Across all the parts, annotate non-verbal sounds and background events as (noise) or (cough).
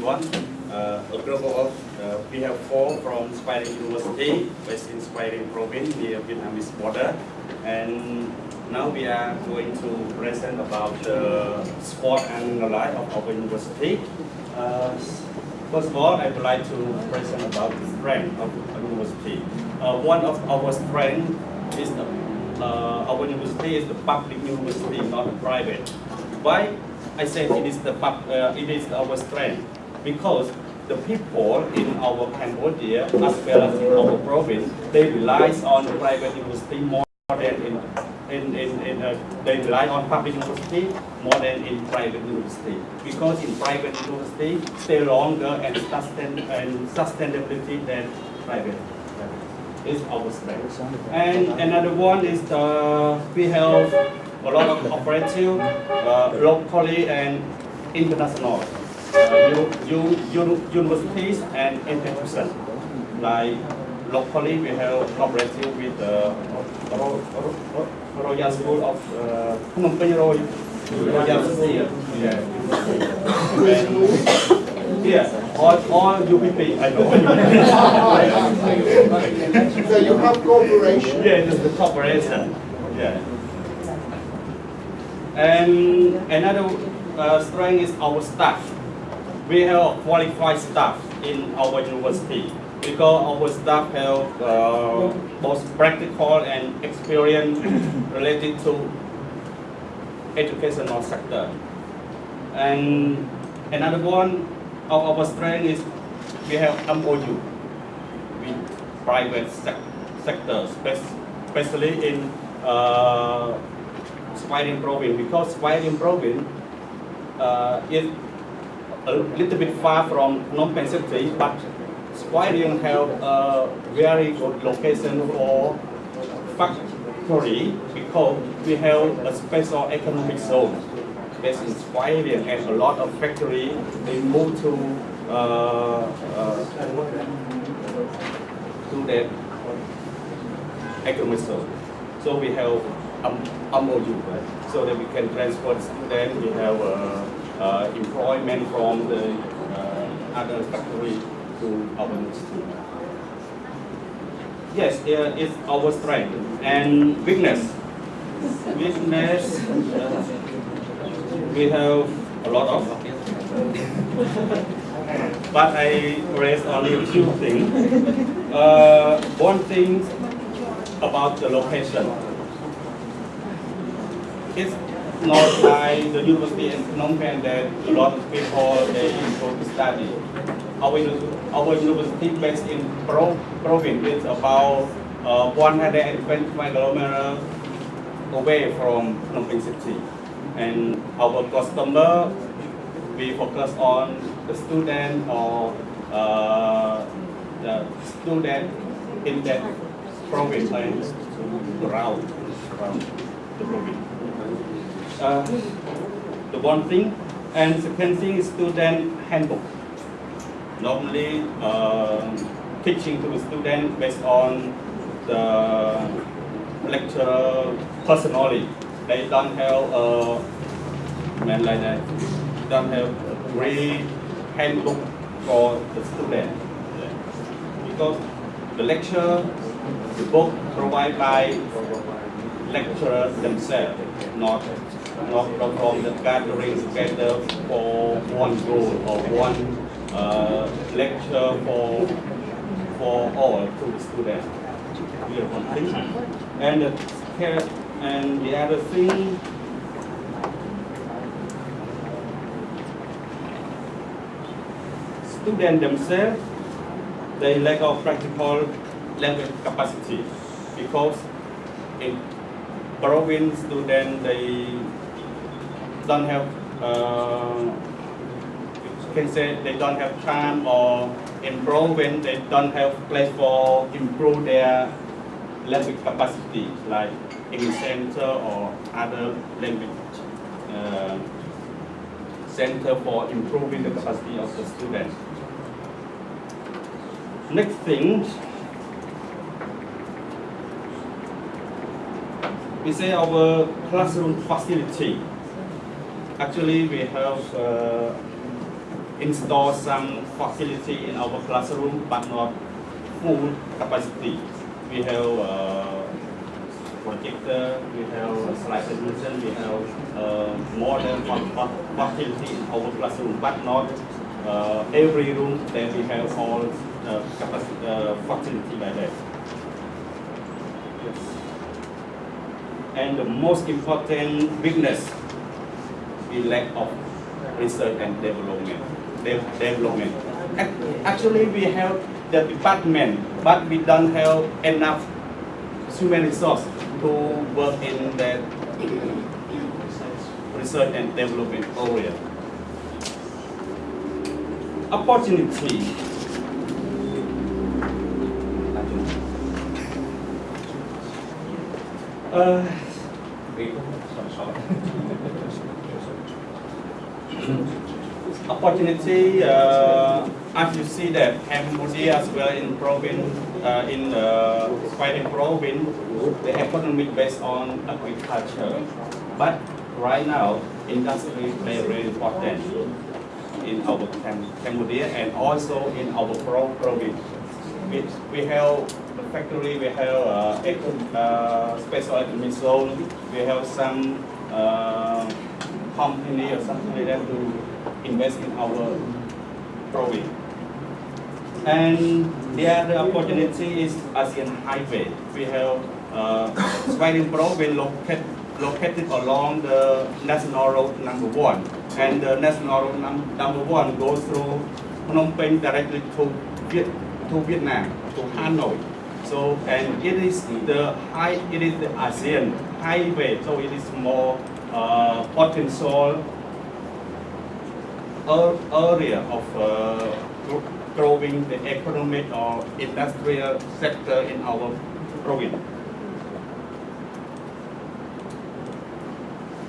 everyone. Uh, a group of, uh, we have four from Svay Rieng University, based in Svay Rieng Province near Vietnamese border. And now we are going to present about the SWOT and the life of our university. Uh, first of all, I would like to present about the strength of our university. Uh, one of our strengths is the, uh, our university is the public university, not private. Why I say it is the pub, uh, it is our strength because the people in our Cambodia as well as in our province they rely on private university more than in in, in, in uh, they rely on public university more than in private university. Because in private university stay longer and sustain and sustainability than private. Is our strength. And another one is the we have a lot of cooperative uh, locally and international universities and institutions. Like locally we have cooperative with the Royal School of uh, Phnom Penh Royal School. Yeah. All, all UPP, I know. so you have cooperation? Yeah, it's the cooperation. Yeah. And another uh, strength is our staff. We have qualified staff in our university because our staff have uh, both practical and experience (coughs) related to educational sector. And another one of our strength is we have MOU with private sec sector, especially in uh, Svay Rieng province because Svay Rieng province uh, is a little bit far from Phnom Penh city, but Svay Rieng have a very good location for factory because we have a special economic zone based in Svay Rieng and a lot of factory they move to uh, uh, to that economic zone. So we have um, MOU, right? So that we can transport the student, we have uh, uh, employment from the uh, other factory to our institute. Yes, it's our strength and weakness. Weakness, we have a lot of but I raise only a few things. Uh, one thing about the location it's not like the university in Phnom Penh that a lot of people they go to study. Our, our university based in Pro, province is about uh, 125 kilometers away from Phnom Penh city. And our customer, we focus on the student or uh, the student in that province and around, around the province uh, the one thing. And second thing is student handbook. Normally, uh, teaching to the student based on the lecturer personally. They don't have a man like that. Don't have a great handbook for the student. Because the lecture, the book provided by lecturers themselves, not not from the gathering together for one goal or one uh, lecture for for all to the students. one thing. And the, and the other thing students themselves, they lack of practical language capacity because in province students, they don't have, uh, can say they don't have time or improve when they don't have place for improve their language capacity, like English Center or other language uh, center for improving the capacity of the students. Next thing, we say our classroom facility actually we have uh, install some facility in our classroom, but not full capacity. We have uh, projector, we have slide solution, we have uh, more than one fa- facility in our classroom, but not uh, every room that we have all uh, capacity, uh, facility like that. Yes. And the most important weakness is lack of research and development. De- development. Actually, we have the department, but we don't have enough human resource to work in that research and development area. Opportunity. Uh, opportunity, uh, as you see that Cambodia as well in province, uh, in the fighting province, the economy based on agriculture. But right now, industry play very important in our Cambodia and also in our pro province. We, we have the factory, we have uh, uh, special economic zone, we have some uh, company or something like that to invest in our province. And the other opportunity is ASEAN Highway. We have uh, Svay Rieng province located, located along the national road number one. And the national road num- number one goes through Phnom Penh directly to, Viet, to Vietnam, to Hanoi. So, and it is the high, it is the ASEAN highway, so it is more uh, potential area of uh, growing the economic or industrial sector in our province.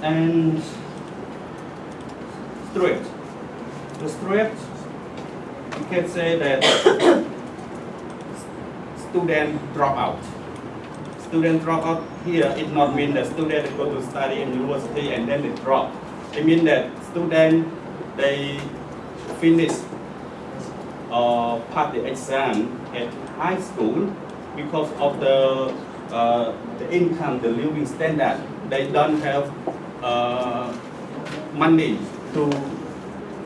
And street. The street, you can say that (coughs) student drop out. Student drop out here, it not mean that student go to study in university and then they drop. It mean that student, they finish uh, pass the exam at high school because of the, uh, the income, the living standard. They don't have uh, money to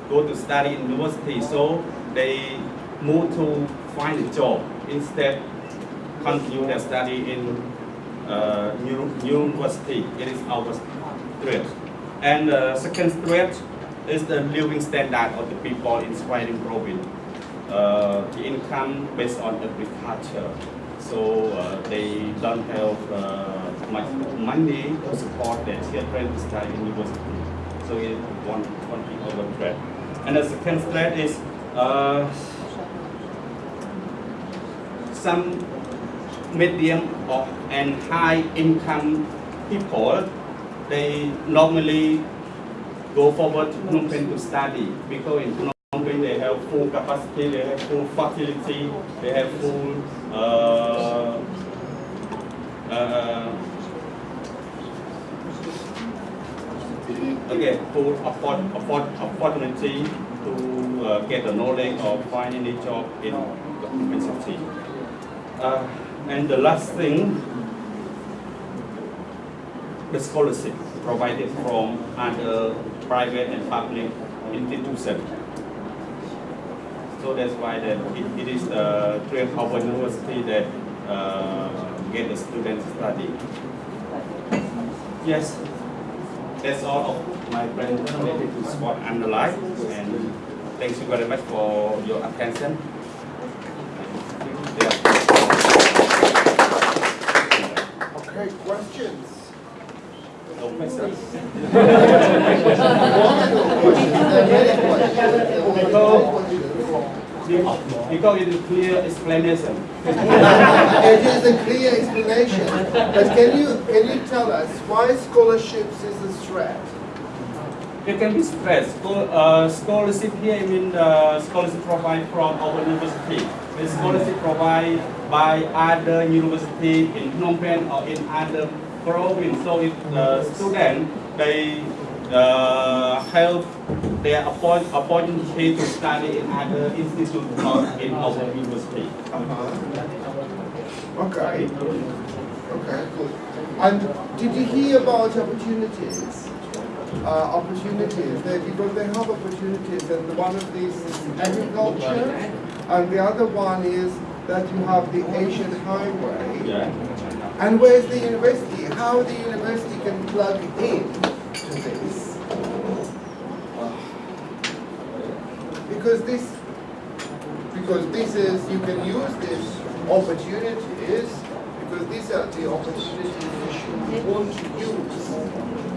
go to study in university, so they move to find a job instead continue their study in uh, new, university. It is our threat. And uh, second threat is the living standard of the people in Svay Rieng province. Uh, the income based on agriculture. So uh, they don't have uh, much money to support their children to study university. So it one, one big threat. And the second threat is uh, some medium or and high income people, they normally go forward to Phnom Penh to study because in Phnom Penh they have full capacity, they have full facility, they have full uh, uh, okay, full afford, afford, opportunity to uh, get the knowledge or find any job in the university. Uh, and the last thing, the scholarship provided from other private and public institutions. So that's why that it, it is the three of university that uh, get the students study. Yes, that's all of my presentation related to SWOT underline and thank you very much for your attention. Yeah. Okay, questions? No questions. Wonderful questions. There are many questions. Because it is clear explanation. It is a clear explanation, but can you, can you tell us why scholarships is a threat? It can be stressed. Uh, scholarship here, I mean uh, scholarship provided from our university. The scholarship provided by other university in Phnom Penh or in other province. So if the student, they uh, help their appoint, opportunity to study in other institutes not in our university. Uh-huh. Okay. Okay, cool. And did you hear about opportunities? Uh, opportunities, they, because they have opportunities, and one of these is agriculture, and the other one is that you have the Asian Highway. Yeah. And where's the university? How the university can plug in to this? Because this, because this is, you can use these opportunities, because these are the opportunities you should want to use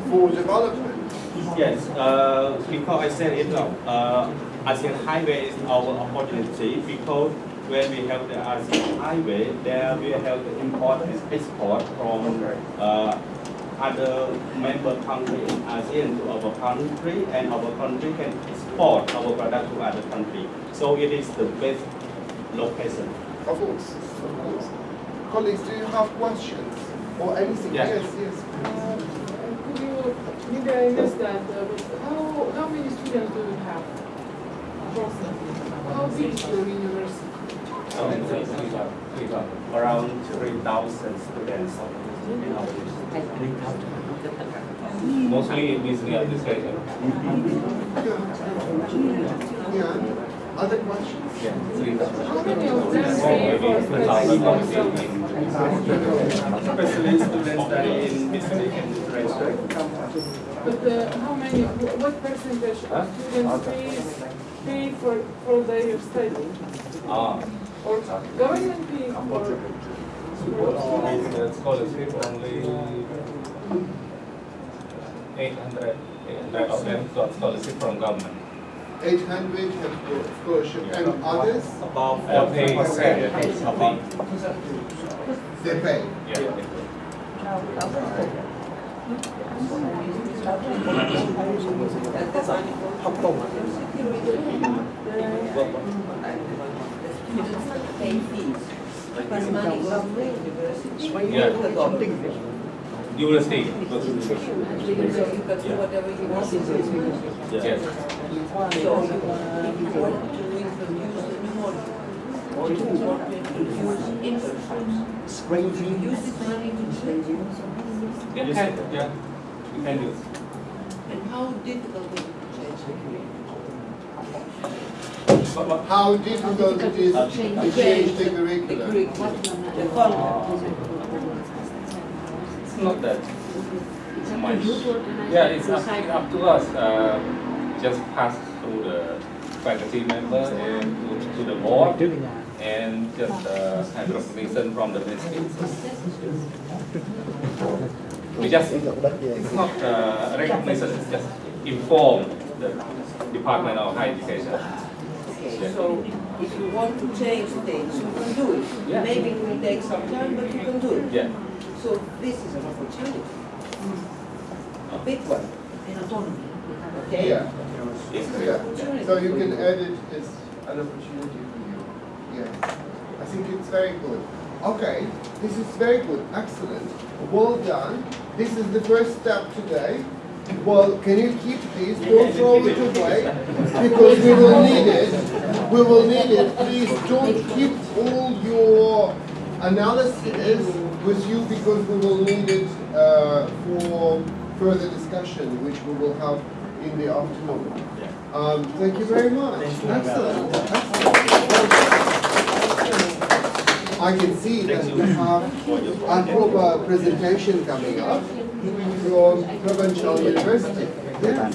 for development. Yes, uh, because I said it now, uh, ASEAN Highway is our opportunity because when we have the ASEAN Highway, there we have the import and export from uh, other member countries in ASEAN to our country, and our country can export our product to other country. So it is the best location. Of course, of course. Colleagues, do you have questions or anything? Yeah. Yes, yes. Um, Could you, maybe I missed that, uh, but how, how many students do you have approximately? How big is university? Around 3,000 students in our university. mostly in business administration. Yeah. Other questions? Yeah, three thousand. How many of them Oh, pay for two thousand? Especially students study in business administration. But uh, how many, what percentage Huh? of students pays, pay for, for their study? Ah, Or government pay for? suppose the scholarship only eight hundred. of them got scholarship from government. 800 have scholarship and others, About Uh, forty pay- percent. About they pay. Yeah. pay fees. Because money comes from university. Yeah. University. You can do whatever you want in this. Yes. So you, want to introduce a new module, or if you want to introduce internships, use this money to change it. Yeah, can, yeah, you can use. And how difficult is it to change it? But what, How difficult it is to change the The curriculum. curriculum, the content. it's not that much. Yeah, it's up, up to us, uh, just pass through the faculty member and to, to the board and just, uh, have recognition from the ministry. We just, it's not, uh, recognition, it's just inform the Department of Higher Education. Okay, so if you want to change things, you can do it. Yeah. Maybe it will take some time, but you can do it. Yeah, So this is an opportunity. A big one. Okay? Yeah, This is an yeah. opportunity. So you can add it as an opportunity I think it's very good. Okay, this is very good, excellent. Well done. This is the first step today. Well, can you keep these? Don't throw it away because we will need it. We will need it. Please don't keep all your analysis with you because we will need it uh, for further discussion, which we will have in the afternoon. Um, thank you very much. Excellent. Excellent. I can see that we have a proper presentation coming up from Provincial University. Yes.